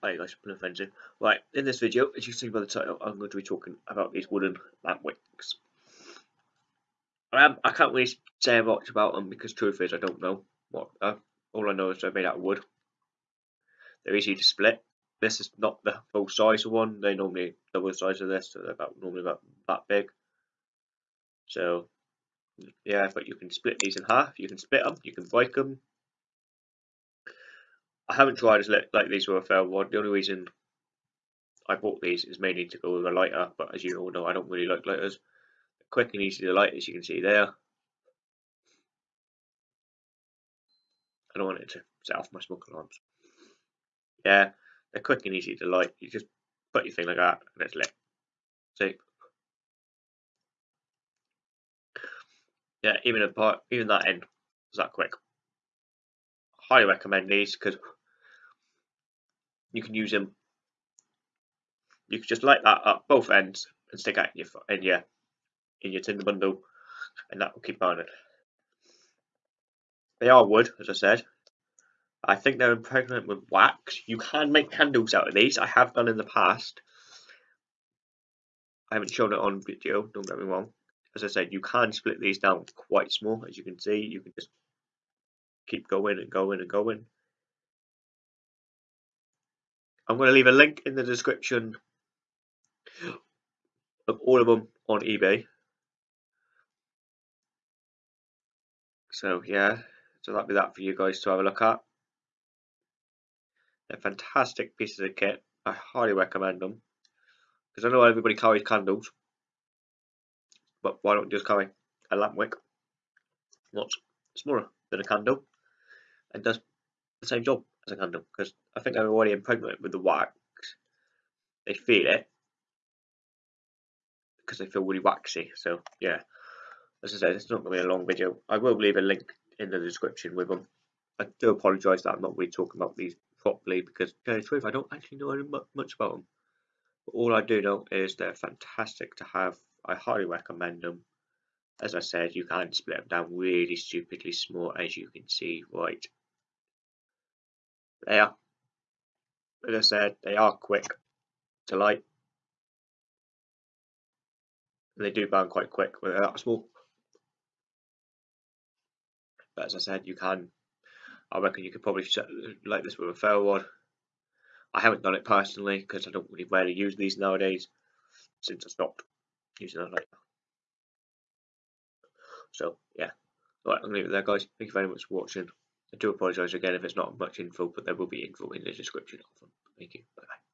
Hi guys, Engine. Right, in this video, as you can see by the title, I'm going to be talking about these wooden lamp wicks. Um, I can't really say much about them because truth is I don't know what. Uh, all I know is they're made out of wood. They're easy to split. This is not the full size of one. They normally double the size of this, so they're about normally about that big. So yeah, but you can split these in half. You can split them. You can break them. I haven't tried as like these were a fair one. The only reason I bought these is mainly to go with a lighter, but as you all know, I don't really like lighters. quick and easy to light, as you can see there. I don't want it to set off my smoke alarms. Yeah, they're quick and easy to light. You just put your thing like that and it's lit. See? Yeah, even a part, even that end was that quick. Highly recommend these because you can use them. You can just light that up both ends and stick it in your in your in your tinder bundle, and that will keep burning. They are wood, as I said. I think they're impregnated with wax. You can make candles out of these. I have done in the past. I haven't shown it on video, don't get me wrong. As I said, you can split these down quite small, as you can see. You can just keep going and going and going. I'm going to leave a link in the description of all of them on eBay. So yeah, so that'll be that for you guys to have a look at. They're fantastic pieces of kit. I highly recommend them. Because I know everybody carries candles. But why don't you just carry a lamp wick? What's smaller than a candle and does the same job as a because I think they're already impregnated with the wax. They feel it because they feel really waxy. So yeah, as I said, it's not going to be a long video. I will leave a link in the description with them. I do apologise that I'm not really talking about these properly because, to tell the truth, I don't actually know much about them. But all I do know is they're fantastic to have. I highly recommend them. As I said, you can split them down really stupidly small, as you can see right they are, as I said, they are quick to light. And they do burn quite quick when they're that small. But as I said, you can, I reckon you could probably light this with a ferro rod. I haven't done it personally because I don't really rarely use these nowadays since I stopped using a lighter. So yeah, alright, I'm gonna leave it there guys. Thank you very much for watching. I do apologise again if it's not much info, but there will be info in the description of them. Thank you. Bye bye.